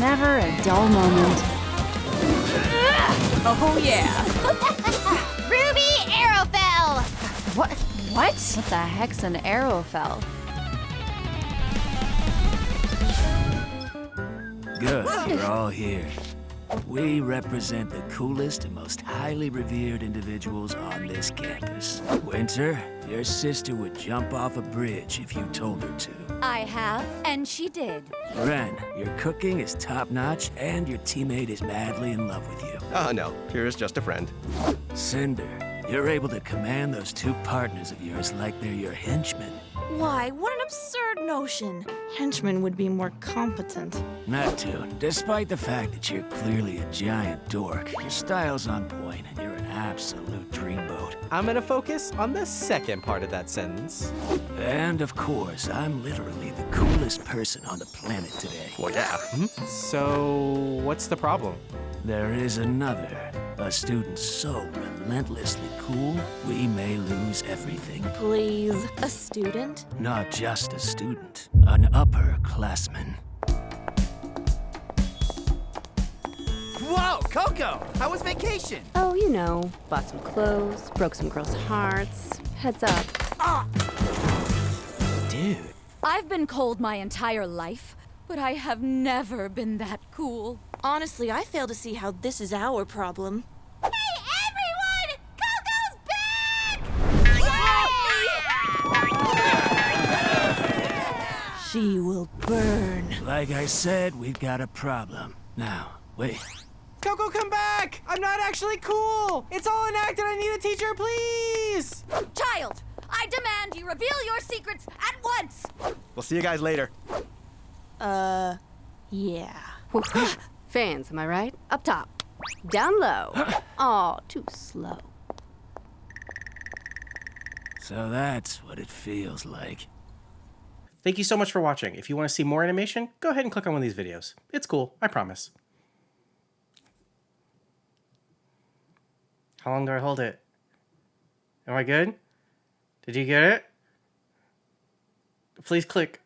Never a dull moment. Oh yeah. Ruby Arrowfell! What? What? What the heck's an Arrowfell? Good, you're all here. We represent the coolest and most highly revered individuals on this campus. Winter, your sister would jump off a bridge if you told her to. I have, and she did. Ren, your cooking is top-notch, and your teammate is madly in love with you. Oh, no. Pyrrha's just a friend. Cinder, you're able to command those two partners of yours like they're your henchmen. Why? What an absurd notion. Henchmen would be more competent. Not to. Despite the fact that you're clearly a giant dork, your style's on point, and you're an absolute dreamboat. I'm gonna focus on the second part of that sentence. And of course, I'm literally the coolest person on the planet today. Well, yeah. Hmm? So, what's the problem? There is another. A student so relentlessly cool, we may lose everything. Please. A student? Not just a student, an upperclassman. Whoa, Coco! How was vacation? Oh, you know, bought some clothes, broke some girls' hearts. Heads up. Ah! Dude, I've been cold my entire life, but I have never been that cool. Honestly, I fail to see how this is our problem. She will burn. like I said, we've got a problem. Now, wait. Coco, come back! I'm not actually cool! It's all an act and I need a teacher, please! Child, I demand you reveal your secrets at once! We'll see you guys later. Uh, yeah. Fans, am I right? Up top. Down low. Aw, too slow. So that's what it feels like. Thank you so much for watching. If you want to see more animation, go ahead and click on one of these videos. It's cool, I promise. How long do I hold it? Am I good? Did you get it? Please click.